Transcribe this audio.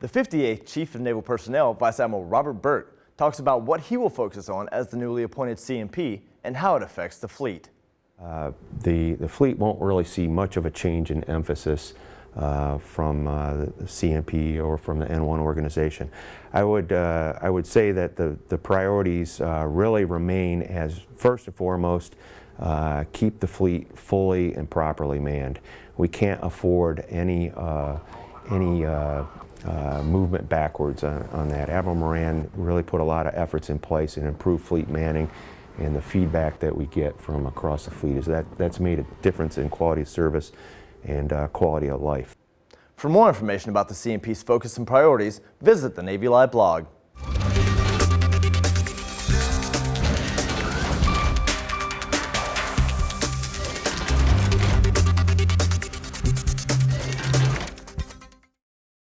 The 58th Chief of Naval Personnel, Vice Admiral Robert Burke, talks about what he will focus on as the newly appointed CNP and how it affects the fleet. Uh, the, the fleet won't really see much of a change in emphasis uh, from uh, the CNP or from the N1 organization. I would, uh, I would say that the, the priorities uh, really remain as first and foremost uh, keep the fleet fully and properly manned. We can't afford any, any uh, movement backwards on, on, that. Admiral Moran really put a lot of efforts in place and improved fleet manning and the feedback that we get from across the fleet is that that's made a difference in quality of service and uh, quality of life. For more information about the CNP's focus and priorities, visit the Navy Live blog.